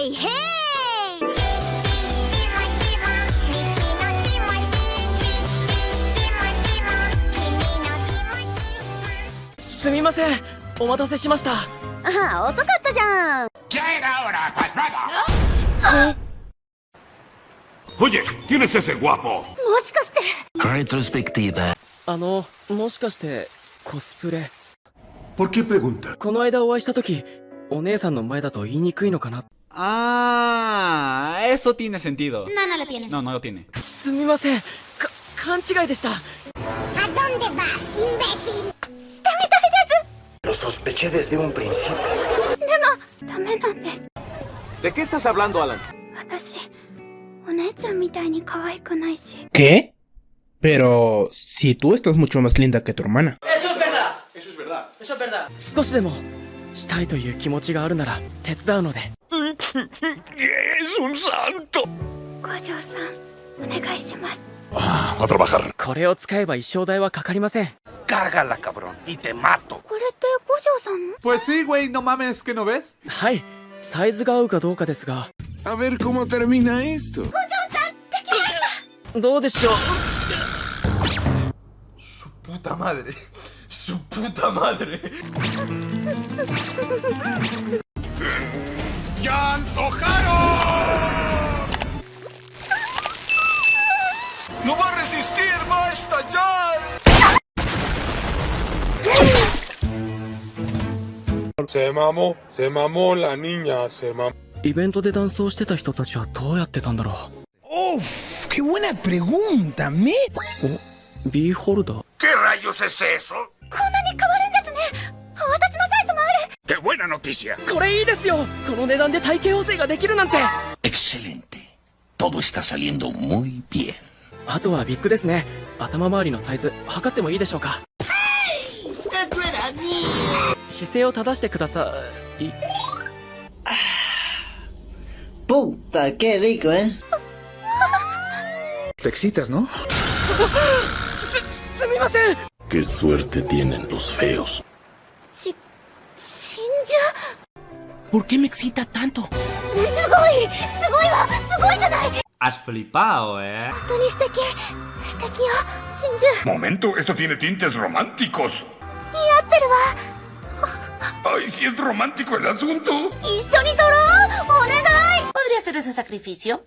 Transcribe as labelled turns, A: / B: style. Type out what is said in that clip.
A: ヘイヘイ
B: すみませんお待たせしました。
A: あ遅かったじゃん。
C: Oye, ¿quién es ese guapo?
A: もしかして。
D: Retrospectiva.
B: あのもしかしてコスプレ。
C: ¿Por qué pregunta?
B: この間お会いした時お姉さんの前だと言いにくいのかな
E: Ah, eso tiene sentido.
A: No, no lo tiene.
E: No, no lo tiene.
A: ¿A dónde vas, imbécil?
D: Lo sospeché desde un principio.
A: Demo, dame
C: ¿De qué estás hablando, Alan?
F: ¿Qué? Pero si tú estás mucho más linda que tu hermana.
B: Eso es verdad. Eso es verdad. Eso es verdad.
C: ¡Es un santo!
A: 五条さんお願いします
C: A trabajar.
B: これを使えば衣装代はかかりません
D: Cágala, cabrón, y te mato.
A: これって五条さんの
E: Pues sí, güey, no mames, ¿que no ves?
B: はいサイズが合うかどうかですが
C: A ver cómo termina esto.
B: どうでしょう
C: Puta madre. Su puta madre. せまも
G: せまもらにゃせま
B: イベントでダンスをしてた人たちはどうやってたんだろ
F: う。おっきゅ
B: うなプレゴンダメ
D: お B ホルダー
A: こんなに変わるんですね。私のサイズもある。
D: てぶなのティシア
B: これいいですよ。この値段で体型補正ができるなんて。
D: エクセレンテ
H: トブスタサリンドモイビエン
B: あとはビッグですね。頭周りのサイズ測ってもいいでしょうか。姿勢を正してください
I: Puta, qué rico, ¿eh?
E: Te excitas, ¿no?
B: すみません
C: ¡Qué suerte tienen los feos!
A: し死んじゃ
F: ¿Por qué me excita tanto?
A: うすごいすごいわすごいじゃない
E: Has flipado, ¿eh?
A: 本当に素敵素敵よ真珠
C: Momento, esto tiene tintes románticos.
A: 似合ってるわ
C: ¡Ay, sí es romántico el asunto!
A: ¡Y Sonitoro! ¡Onegai!
J: ¿Podría hacer ese sacrificio?